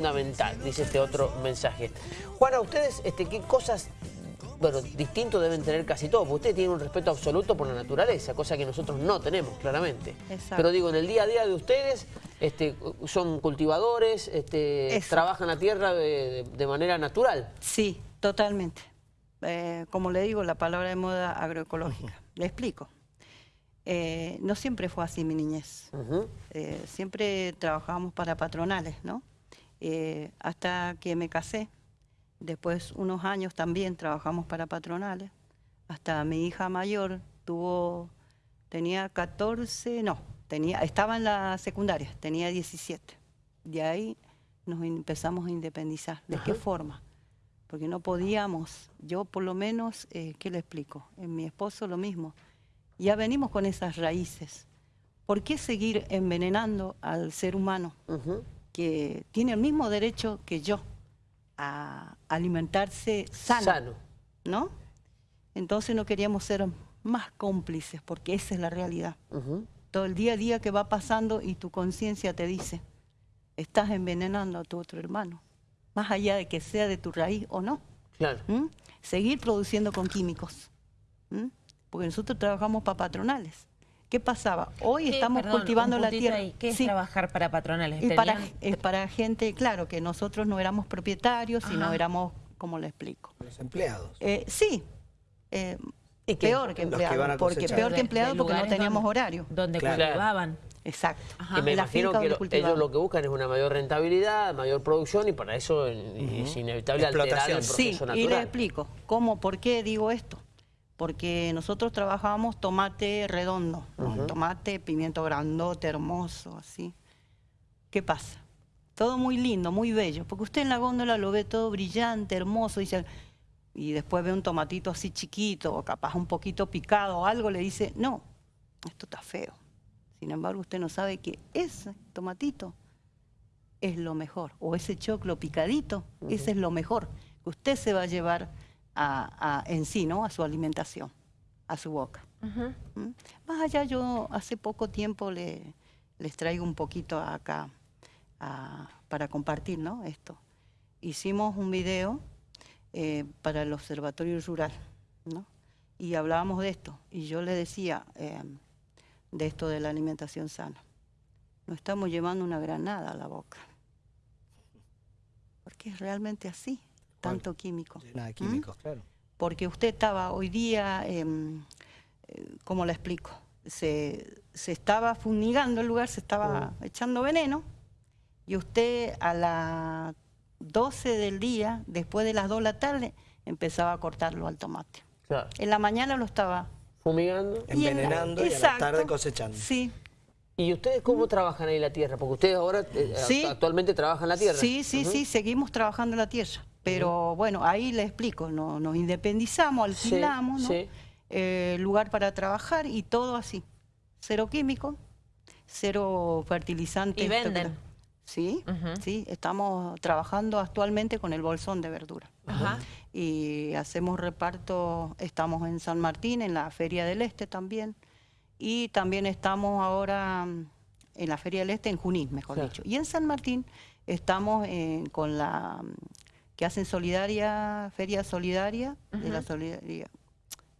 fundamental, dice este otro mensaje. Juana, ustedes, este, ¿qué cosas, bueno, distinto deben tener casi todos? Porque ustedes tienen un respeto absoluto por la naturaleza, cosa que nosotros no tenemos, claramente. Exacto. Pero digo, en el día a día de ustedes, este, son cultivadores, este, Eso. trabajan la tierra de, de manera natural. Sí, totalmente. Eh, como le digo, la palabra de moda agroecológica. Le explico. Eh, no siempre fue así mi niñez. Eh, siempre trabajábamos para patronales, ¿no? Eh, hasta que me casé. Después, unos años también trabajamos para patronales. Hasta mi hija mayor tuvo, tenía 14, no, tenía, estaba en la secundaria, tenía 17. De ahí nos empezamos a independizar. ¿De qué forma? Porque no podíamos, yo por lo menos, eh, ¿qué le explico? En mi esposo lo mismo. Ya venimos con esas raíces. ¿Por qué seguir envenenando al ser humano Ujú. Que tiene el mismo derecho que yo a alimentarse sano, Sano. ¿no? Entonces no queríamos ser más cómplices porque esa es la realidad. Todo el día a día que va pasando y tu conciencia te dice, estás envenenando a tu otro hermano, más allá de que sea de tu raíz o no. Claro. ¿m? Seguir produciendo con químicos. ¿m? Porque nosotros trabajamos para patronales. ¿Qué pasaba? Hoy ¿Qué? estamos Perdón, cultivando la tierra. ahí. ¿Qué es Sí. trabajar para patronales? Y para, ¿Tenían- es para gente, claro, que nosotros no éramos propietarios, sino Ajá. éramos, ¿cómo le explico? Los empleados. Eh, sí, eh, peor que Los que empleado, van a porque peor que empleado de porque no teníamos donde- horario. Donde Claro. cultivaban. Exacto. Ajá. Y me la imagino que donde lo- cultivaban. ellos lo que buscan es una mayor rentabilidad, mayor producción y para eso eh, es inevitable alterar el Explotación. Sí, proceso y le natural. explico. ¿Cómo, por qué digo esto? Porque nosotros trabajábamos tomate redondo, ¿no? tomate, pimiento grandote, hermoso, así. ¿Qué pasa? Todo muy lindo, muy bello, porque usted en la góndola lo ve todo brillante, hermoso, dice, y después ve un tomatito así chiquito, o capaz un poquito picado o algo, le dice, no, esto está feo. Sin embargo, usted no sabe que ese tomatito es lo mejor, o ese choclo picadito, ese es lo mejor que usted se va a llevar a, a- en sí, ¿no? A su alimentación, a su boca. Ujú. ¿m? Más allá, yo hace poco tiempo le- les traigo un poquito acá a- para compartir, ¿no? Esto. Hicimos un video eh, para el Observatorio Rural, ¿no? Y hablábamos de esto, y yo le decía eh, de esto de la alimentación sana. Nos estamos llevando una granada a la boca. Porque es realmente así, tanto químico. De ¿m? químicos, claro. porque usted estaba hoy día, em, eh, ¿cómo le explico? Se, se estaba fumigando el lugar, se estaba echando veneno, y usted a las 12 del día, después de las 2 de la tarde, empezaba a cortarlo al tomate. Claro. En la mañana lo estaba... Fumigando. y en la- Envenenando y, a la tarde cosechando. Sí, ¿Y ustedes cómo trabajan ahí la tierra? Porque ustedes ahora eh, Sí. actualmente trabajan la tierra. Sí, sí, sí, seguimos trabajando la tierra. Pero bueno, ahí le explico, no, nos independizamos, Sí, alquilamos, ¿no? sí. Eh, lugar para trabajar y todo así. Cero químico, cero fertilizante. Y venden. Sí, sí, estamos trabajando actualmente con el bolsón de verdura. Y hacemos reparto, estamos en San Martín, en la Feria del Este también. Y también estamos ahora mm, en la Feria del Este, en Junín, mejor Claro. dicho. Y en San Martín estamos eh, con la que hacen solidaria, Feria Solidaria de la solidaria,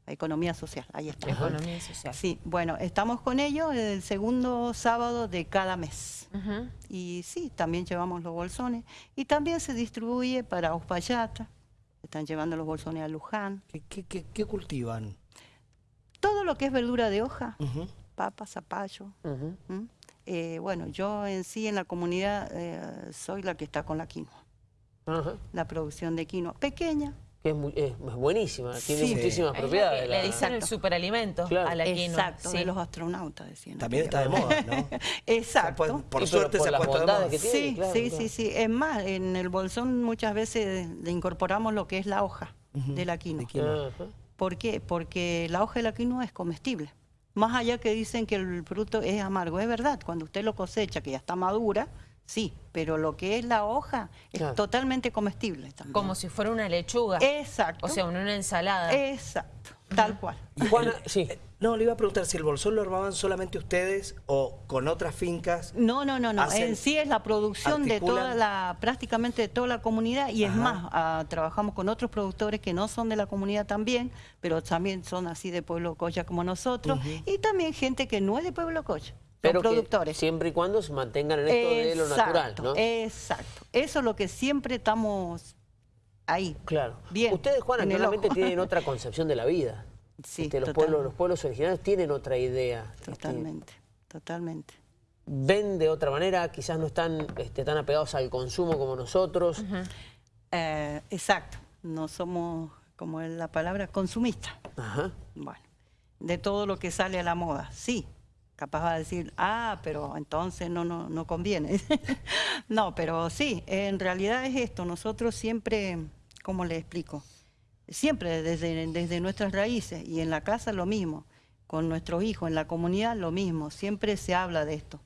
Economía Social. Ahí está. Economía social. Sí, bueno, estamos con ellos el segundo sábado de cada mes. Y sí, también llevamos los bolsones. Y también se distribuye para Uspallata. Están llevando los bolsones a Luján. ¿Qué, qué- qué- qué cultivan? Todo lo que es verdura de hoja, Ujú. papa, zapallo. Eh, bueno, yo en sí en la comunidad eh, soy la que está con la quinoa. Ajá. La producción de quinoa. Pequeña. Que es, muy- es- es buenísima, tiene Sí. muchísimas la propiedades. la- Le dicen el superalimento Claro. a la quinoa. Exacto, sí. de los astronautas, decían. También está de moda, ¿no? Exacto. Se ha pu- por Sí, pero suerte por se ha puesto de moda. que tiene, Sí, claro, sí, claro. sí, sí. Es más, en el bolsón muchas veces le incorporamos lo que es la hoja Ujú, de la quinoa. de quinoa. Ajá. ¿Por qué? Porque la hoja de la quinoa es comestible. Más allá que dicen que el fruto es amargo, es verdad, cuando usted lo cosecha, que ya está madura, sí, pero lo que es la hoja es Claro. totalmente comestible también. Como si fuera una lechuga. Exacto. O sea, una, una ensalada. Exacto. tal cual. Juana, sí. No, le iba a preguntar si el bolsón lo armaban solamente ustedes o con otras fincas. No, no, no, no. Hacen- En sí es la producción de toda la, prácticamente de toda la comunidad y es más, ah, trabajamos con otros productores que no son de la comunidad también, pero también son así de Pueblo Coya como nosotros y también gente que no es de Pueblo Coya, Pero que productores. siempre y cuando se mantengan en esto de lo natural, Exacto, ¿no? Exacto. Eso es lo que siempre estamos ahí. Claro. Bien, Ustedes, Juana, claramente tienen otra concepción de la vida. Sí, Este, los, pueblos, los pueblos originarios tienen otra idea. Este, Totalmente, totalmente. ven de otra manera, quizás no están este, tan apegados al consumo como nosotros. Eh, exacto. No somos, como es la palabra, consumistas. Ajá. Bueno, de todo lo que sale a la moda, sí. Capaz va a decir, ah, pero entonces no, no, no conviene. no, pero sí, en realidad es esto. Nosotros siempre, ¿cómo le explico? Siempre desde, desde nuestras raíces y en la casa lo mismo, con nuestros hijos, en la comunidad lo mismo. Siempre se habla de esto,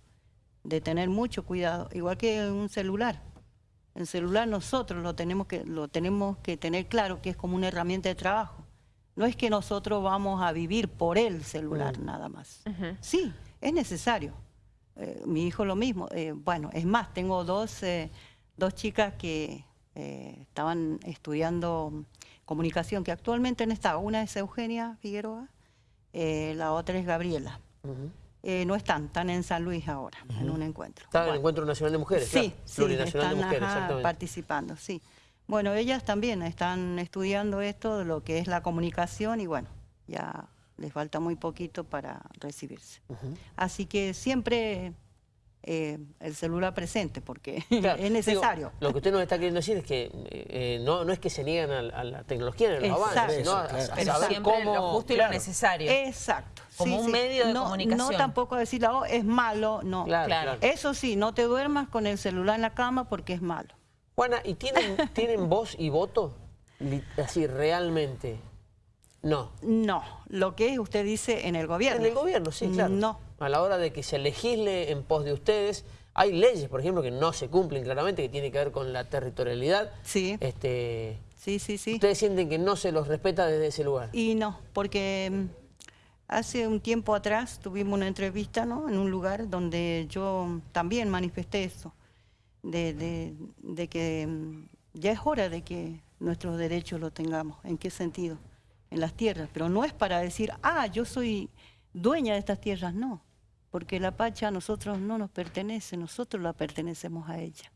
de tener mucho cuidado, igual que un celular. El celular nosotros lo tenemos que, lo tenemos que tener claro que es como una herramienta de trabajo. No es que nosotros vamos a vivir por el celular nada más. Sí, es necesario. Eh, mi hijo lo mismo. Eh, bueno, es más, tengo dos, eh, dos chicas que estaban estudiando comunicación, que actualmente no está. Una es Eugenia Figueroa, la otra es Gabriela. No están, están en San Luis ahora, en un encuentro. Está en el. Encuentro Nacional de Mujeres, Sí, claro. sí, Plurinacional están de Mujeres, ajá, exactamente. participando, sí. Bueno, ellas también están estudiando esto, de lo que es la comunicación y bueno, ya les falta muy poquito para recibirse. Así que siempre eh, el celular presente, porque Claro, es necesario. digo, lo que usted nos está queriendo decir es que eh, no, no es que se niegan a, a la tecnología en los Exacto. avances, sino a, a. Pero saber siempre cómo... lo justo y claro, lo necesario. Exacto. Como un medio de no, comunicación. No tampoco decir, oh, es malo, no. Claro. Eso sí, no te duermas con el celular en la cama porque es malo. Juana, ¿y tienen, tienen voz y voto? Así, realmente. No. No, lo que usted dice en el gobierno. En el gobierno, sí, claro. No. A la hora de que se legisle en pos de ustedes, hay leyes, por ejemplo, que no se cumplen claramente, que tiene que ver con la territorialidad. Sí. Este, Sí, sí, sí. Ustedes sienten que no se los respeta desde ese lugar. Y no, porque mm, hace un tiempo atrás tuvimos una entrevista ¿no? en un lugar donde yo también manifesté eso, de, de- de que mm, ya es hora de que nuestros derechos los tengamos. ¿En qué sentido? En las tierras. Pero no es para decir, ah, yo soy dueña de estas tierras, no. Porque la Pacha a nosotros no nos pertenece, nosotros la pertenecemos a ella.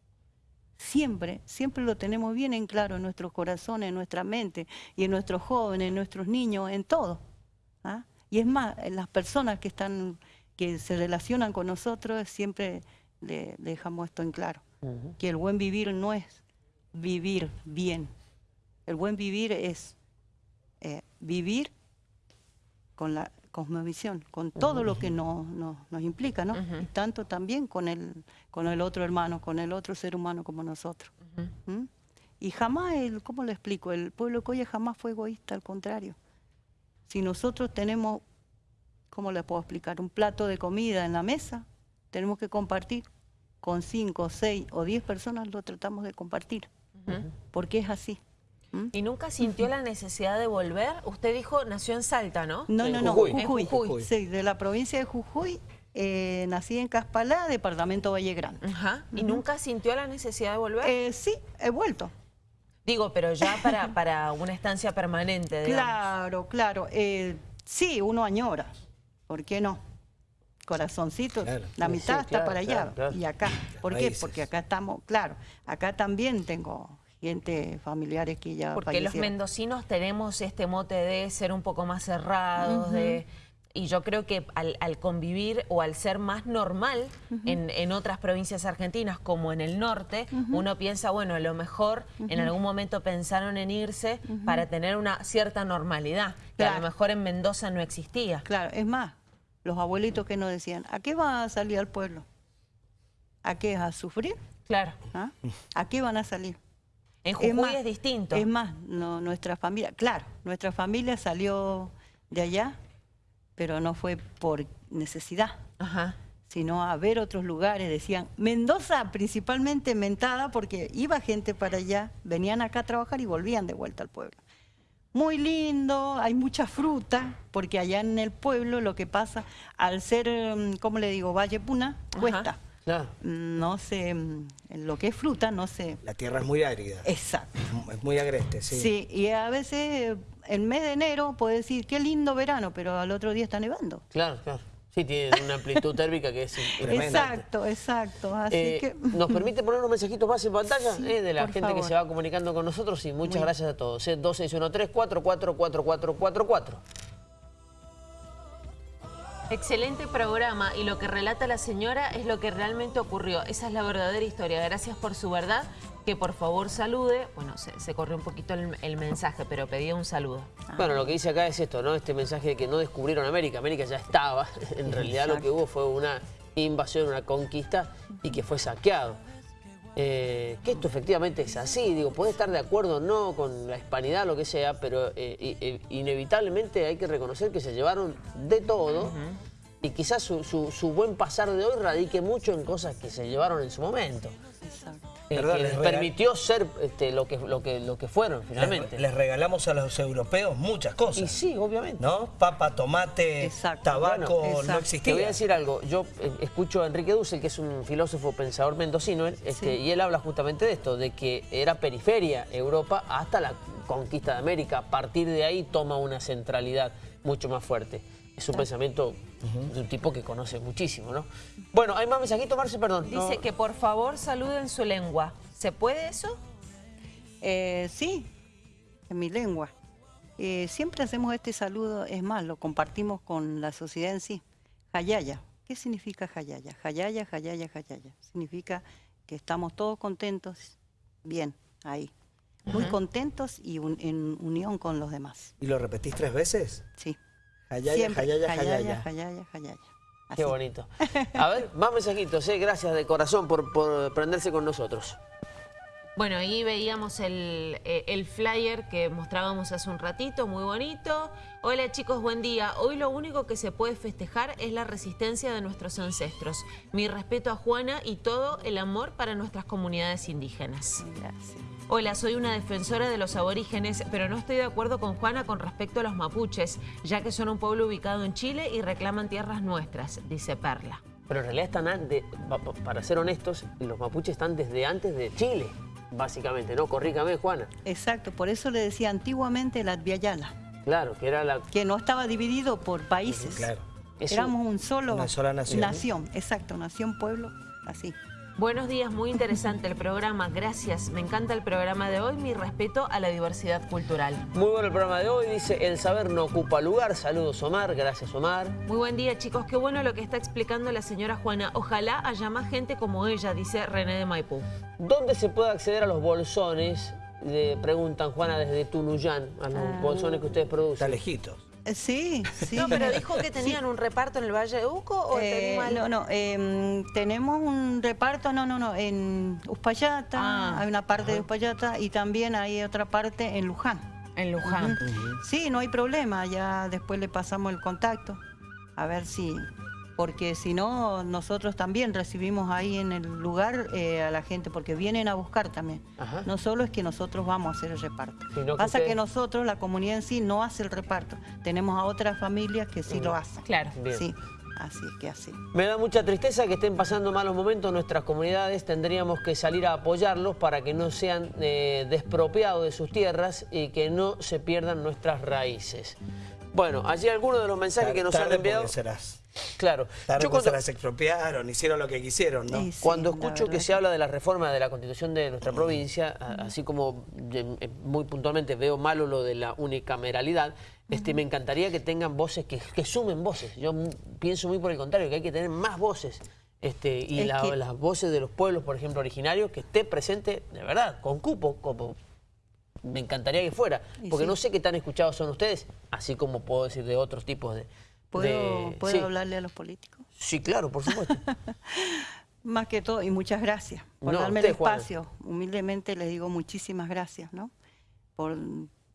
Siempre, siempre lo tenemos bien en claro en nuestros corazones, en nuestra mente y en nuestros jóvenes, en nuestros niños, en todo. ¿ah? Y es más, en las personas que están, que se relacionan con nosotros, siempre le, le dejamos esto en claro. Que el buen vivir no es vivir bien. El buen vivir es eh, vivir con la cosmovisión, con todo lo que no- no- nos implica, ¿no? Y tanto también con el, con el otro hermano, con el otro ser humano como nosotros. ¿Mm? Y jamás, el, ¿cómo lo explico? El pueblo Coya jamás fue egoísta, al contrario. Si nosotros tenemos, ¿cómo le puedo explicar? Un plato de comida en la mesa, tenemos que compartir. Con cinco, seis o diez personas lo tratamos de compartir. Porque es así. ¿Mm? ¿Y nunca sintió la necesidad de volver? Usted dijo, nació en Salta, ¿no? No, En no, no, Jujuy. En Jujuy. Jujuy. Sí, de la provincia de Jujuy. eh, nací en Caspalá, departamento Valle Grande. Ajá. ¿Y nunca sintió la necesidad de volver? Eh, sí, he vuelto. Digo, pero ya para, para una estancia permanente, digamos. Claro, claro. eh, sí, uno añora. ¿Por qué no? Corazoncito, Claro. la mitad sí, está claro, para allá. claro, claro. Y acá. ¿Por qué? Porque acá estamos, claro, acá también tengo gente, familiares que ya Porque los mendocinos tenemos este mote de ser un poco más cerrados, de... Y yo creo que al, al convivir o al ser más normal en, en otras provincias argentinas como en el norte, uno piensa, bueno, a lo mejor en algún momento pensaron en irse para tener una cierta normalidad, que a lo mejor en Mendoza no existía. Claro, es más, los abuelitos que nos decían, ¿a qué va a salir al pueblo? ¿A qué? ¿A sufrir? Claro. ¿Ah? ¿A qué van a salir? En Jujuy es, más, distinto. Es más, no, nuestra familia, claro, nuestra familia salió de allá, pero no fue por necesidad, Ajá. sino a ver otros lugares. Decían, Mendoza principalmente mentada porque iba gente para allá, venían acá a trabajar y volvían de vuelta al pueblo. Muy lindo, hay mucha fruta, porque allá en el pueblo lo que pasa, al ser, mm, ¿cómo le digo? Valle Puna, Ajá. No sé, mm, lo que es fruta, no sé. La tierra es muy árida. Exacto. Es muy agreste, sí. Sí. y a veces en mes de enero puede decir, qué lindo verano, pero al otro día está nevando. Claro, claro. Sí, tiene una amplitud térmica que es Tremenda. Exacto, exacto. Así Eh, que... ¿Nos permite poner unos mensajitos más en pantalla Sí, eh, de la gente que se va comunicando con nosotros? Y muchas Muy- gracias a todos. Eh, 2613-444444. Excelente programa y lo que relata la señora es lo que realmente ocurrió. Esa es la verdadera historia. Gracias por su verdad. Que por favor salude. Bueno, se, se corrió un poquito el, el mensaje, pero pedía un saludo. Bueno, lo que dice acá es esto, ¿no? Este mensaje de que no descubrieron América. América ya estaba. En realidad lo que hubo fue una invasión, una conquista y que fue saqueado. Eh, que esto efectivamente es así, digo, puede estar de acuerdo o no con la hispanidad, lo que sea, pero eh, i- inevitablemente hay que reconocer que se llevaron de todo y quizás su, su- su buen pasar de hoy radique mucho en cosas que se llevaron en su momento. Exacto. Eh, Perdón, que les permitió ser este, lo, que, lo, que, lo que fueron finalmente. Les, les regalamos a los europeos muchas cosas. y sí, obviamente. ¿No? Papa, tomate, Exacto. tabaco, Bueno, no exacto. Te existía. voy a decir algo, yo eh, escucho a Enrique Dussel, que es un filósofo pensador mendocino, él, este, Sí. y él habla justamente de esto, de que era periferia Europa hasta la conquista de América. A partir de ahí toma una centralidad mucho más fuerte. Es un pensamiento de un tipo que conoce muchísimo, ¿no? Bueno, hay más mensajitos, Marce, perdón. Dice No. que por favor salude en su lengua. ¿Se puede eso? Eh, sí, en mi lengua. Eh, siempre hacemos este saludo, es más, lo compartimos con la sociedad en sí. Hayaya. ¿Qué significa Hayaya? Hayaya, Hayaya, Hayaya. Significa que estamos todos contentos, bien, ahí. Muy contentos y un- en unión con los demás. ¿Y lo repetís tres veces? Sí. Hayaya, Siempre. hayaya, hayaya, hayaya. hayaya, hayaya. Qué bonito. A ver, más mensajitos, ¿eh? gracias de corazón por, por prenderse con nosotros. Bueno, ahí veíamos el, eh, el flyer que mostrábamos hace un ratito, muy bonito. Hola chicos, buen día. Hoy lo único que se puede festejar es la resistencia de nuestros ancestros. Mi respeto a Juana y todo el amor para nuestras comunidades indígenas. Gracias. Hola, soy una defensora de los aborígenes, pero no estoy de acuerdo con Juana con respecto a los mapuches, ya que son un pueblo ubicado en Chile y reclaman tierras nuestras, dice Perla. Pero en realidad están, de- pa- pa- para ser honestos, los mapuches están desde antes de Chile, básicamente, ¿no? Corríjame, Juana. Exacto, por eso le decía antiguamente la Adviayala, Claro, que era la... que no estaba dividido por países. Claro. Éramos un solo... una sola nación. Nación, exacto, nación, pueblo, así. Buenos días, muy interesante el programa, gracias. Me encanta el programa de hoy, mi respeto a la diversidad cultural. Muy bueno el programa de hoy, dice El saber no ocupa lugar. Saludos, Omar. Gracias, Omar. Muy buen día chicos, qué bueno lo que está explicando la señora Juana. Ojalá haya más gente como ella, dice René de Maipú. ¿Dónde se puede acceder a los bolsones? Le preguntan, Juana, desde Tunuyán, a los Ah. bolsones que ustedes Está producen. lejitos. Eh, Sí, sí. No, pero dijo que tenían un reparto en el Valle de Uco o Eh, mal? no, no, em, tenemos un reparto, no, no, no, en Uspallata, Ah, hay una parte de Uspallata y también hay otra parte en Luján. En Luján. Sí, no hay problema, ya después le pasamos el contacto, a ver si, porque si no, nosotros también recibimos ahí en el lugar eh, a la gente, porque vienen a buscar también. Ajá. No solo es que nosotros vamos a hacer el reparto. Sino que Pasa que nosotros, la comunidad en sí, no hace el reparto. Tenemos a otras familias que sí lo hacen. Claro. Bien. Sí, así es que así. Me da mucha tristeza que estén pasando malos momentos nuestras comunidades. Tendríamos que salir a apoyarlos para que no sean eh, despropiados de sus tierras y que no se pierdan nuestras raíces. Bueno, allí algunos de los mensajes que nos han enviado. serás. Claro. Tarde Yo cuando, se las expropiaron, hicieron lo que quisieron, ¿no? Sí, cuando escucho que se habla de la reforma de la constitución de nuestra provincia, así como eh, muy puntualmente veo malo lo de la unicameralidad, este, me encantaría que tengan voces, que, que sumen voces. Yo pienso muy por el contrario, que hay que tener más voces. Este, y la- que- las voces de los pueblos, por ejemplo, originarios, que esté presente, de verdad, con cupo, como me encantaría que fuera. Porque sí. no sé qué tan escuchados son ustedes, así como puedo decir de otros tipos de... ¿Puedo, de- ¿puedo sí. hablarle a los políticos? Sí, claro, por supuesto. Más que todo, y muchas gracias por No, darme usted, el espacio. Humildemente les digo muchísimas gracias, ¿no? Por,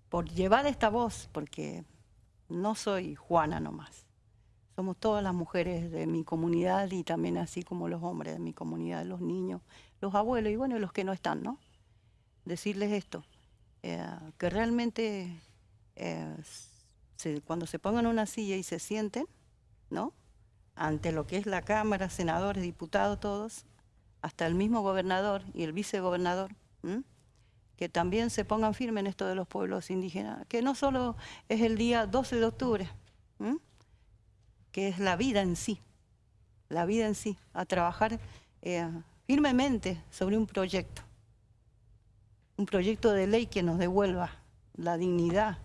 por llevar esta voz, porque no soy Juana nomás. Somos todas las mujeres de mi comunidad y también así como los hombres de mi comunidad, los niños, los abuelos y bueno, los que no están, ¿no? Decirles esto, eh, que realmente eh, se- cuando se pongan en una silla y se sienten, ¿no? Ante lo que es la Cámara, senadores, diputados, todos, hasta el mismo gobernador y el vicegobernador, que también se pongan firmes en esto de los pueblos indígenas, que no solo es el día 12 de octubre, que es la vida en sí, la vida en sí, a trabajar eh, firmemente sobre un proyecto, un proyecto de ley que nos devuelva la dignidad.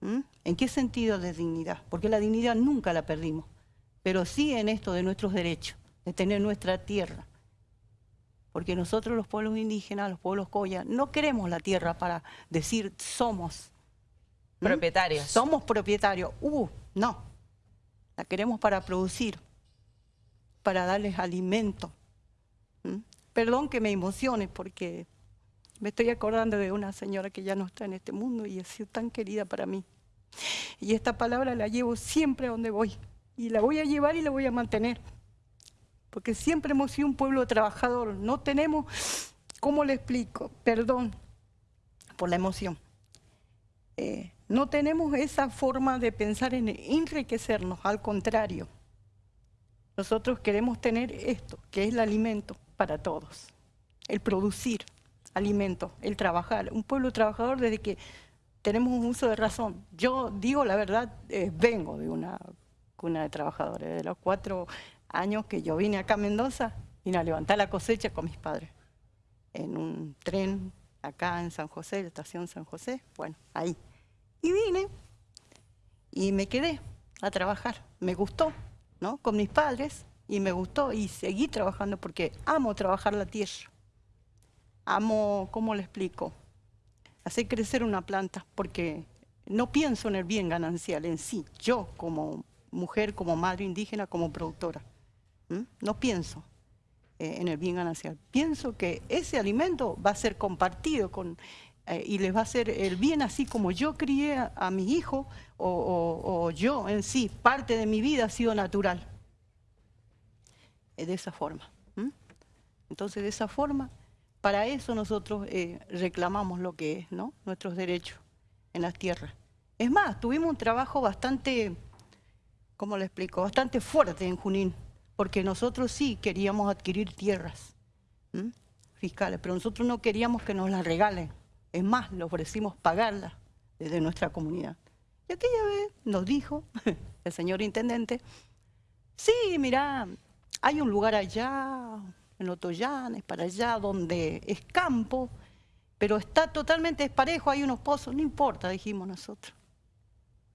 ¿m? ¿En qué sentido de dignidad? Porque la dignidad nunca la perdimos, pero sí en esto de nuestros derechos, de tener nuestra tierra. Porque nosotros los pueblos indígenas, los pueblos coya, no queremos la tierra para decir somos. ¿m? Propietarios. Somos propietarios. Uh, no. La queremos para producir, para darles alimento. ¿m? Perdón que me emocione porque me estoy acordando de una señora que ya no está en este mundo y ha sido tan querida para mí. Y esta palabra la llevo siempre a donde voy. Y la voy a llevar y la voy a mantener. Porque siempre hemos sido un pueblo trabajador. No tenemos, ¿cómo le explico? Perdón por la emoción. Eh, no tenemos esa forma de pensar en enriquecernos, al contrario. Nosotros queremos tener esto, que es el alimento para todos. El producir alimento, el trabajar. Un pueblo trabajador desde que tenemos un uso de razón. Yo digo la verdad, eh, vengo de una cuna de trabajadores. De los cuatro años que yo vine acá a Mendoza, vine a levantar la cosecha con mis padres. En un tren acá en San José, la estación San José, bueno, ahí. Y vine y me quedé a trabajar. Me gustó, ¿no? Con mis padres y me gustó y seguí trabajando porque amo trabajar la tierra. Amo, ¿cómo le explico? Hacer crecer una planta porque no pienso en el bien ganancial en sí, yo como mujer, como madre indígena, como productora. ¿m? No pienso eh, en el bien ganancial. Pienso que ese alimento va a ser compartido con, eh, y les va a hacer el bien así como yo crié a, a mi hijo o, o- o yo en sí, parte de mi vida ha sido natural. Eh, de esa forma. ¿m? Entonces, de esa forma, para eso nosotros eh, reclamamos lo que es, ¿no? Nuestros derechos en las tierras. Es más, tuvimos un trabajo bastante, ¿cómo le explico? Bastante fuerte en Junín, porque nosotros sí queríamos adquirir tierras fiscales, pero nosotros no queríamos que nos las regalen. Es más, le ofrecimos pagarlas desde nuestra comunidad. Y aquella vez nos dijo el señor intendente, sí, mira, hay un lugar allá, en Otoyanes, para allá, donde es campo, pero está totalmente desparejo, hay unos pozos, no importa, dijimos nosotros.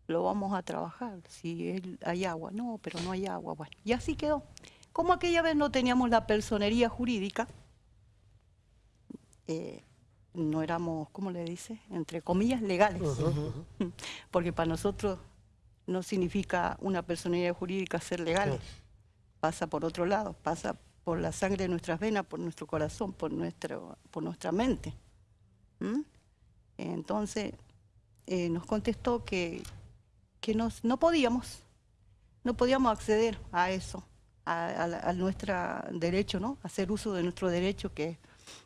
Lo vamos a trabajar, si él- hay agua, no, pero no hay agua, bueno, y así quedó. Como aquella vez no teníamos la personería jurídica, eh, no éramos, ¿cómo le dice? Entre comillas, legales. Porque para nosotros no significa una personería jurídica ser legal. Pasa por otro lado, pasa por la sangre de nuestras venas, por nuestro corazón, por, nuestro, por nuestra mente. ¿Mm? Entonces, eh, nos contestó que, que nos, no podíamos, no podíamos acceder a eso, a, a a nuestro derecho, ¿no? Hacer uso de nuestro derecho que es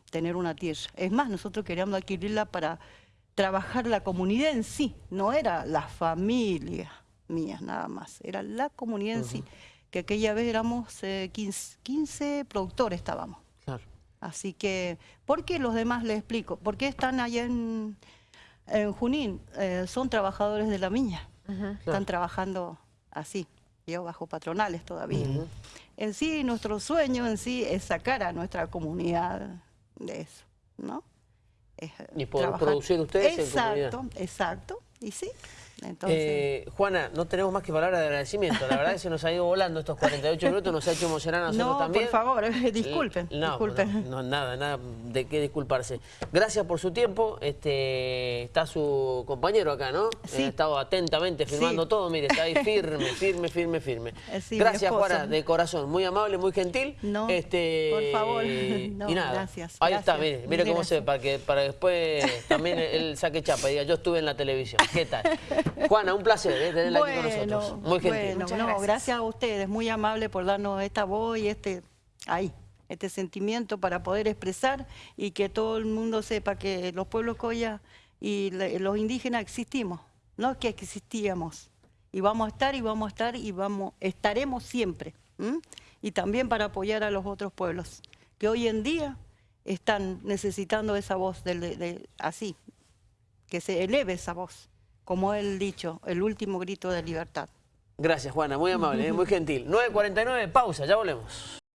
tener una tierra. Es más, nosotros queríamos adquirirla para trabajar la comunidad en sí, no era la familia mía nada más, era la comunidad en sí, que aquella vez éramos eh, 15, 15 productores estábamos. Claro. Así que, ¿por qué los demás les explico? ¿Por qué están allá en, en Junín? Eh, son trabajadores de la miña. Están trabajando así, yo bajo patronales todavía. En sí, nuestro sueño en sí es sacar a nuestra comunidad de eso, ¿no? Es, eh, Y poder trabajar. producir ustedes en Exacto, exacto. Y sí, entonces... Eh, Juana, no tenemos más que palabras de agradecimiento. La verdad es que se nos ha ido volando estos 48 minutos, nos ha hecho emocionar a nosotros no, también. por favor, disculpen, No, disculpen. No, no, nada, nada de qué disculparse. Gracias por su tiempo. Este, está su compañero acá, ¿no? Sí. Ha estado atentamente firmando Sí. todo. Mire, está ahí firme, firme, firme, firme. Eh, sí, Gracias. Juana, de corazón. Muy amable, muy gentil. No, este, por favor. y No, nada. gracias, Ahí está, mire, mire cómo se ve, para que para después también él saque chapa y diga, yo estuve en la televisión. ¿Qué tal? Juana, un placer ¿eh? tenerla aquí con nosotros. Muy gentil. Bueno, no, gracias. gracias. a ustedes, muy amable por darnos esta voz y este, ahí, este sentimiento para poder expresar y que todo el mundo sepa que los pueblos coya y los indígenas existimos, no que existíamos. Y vamos a estar y vamos a estar y vamos estaremos siempre. Y también para apoyar a los otros pueblos que hoy en día están necesitando esa voz de, de, así, que se eleve esa voz como el dicho, el último grito de libertad. Gracias, Juana. Muy amable, muy gentil. 9.49, pausa, ya volvemos.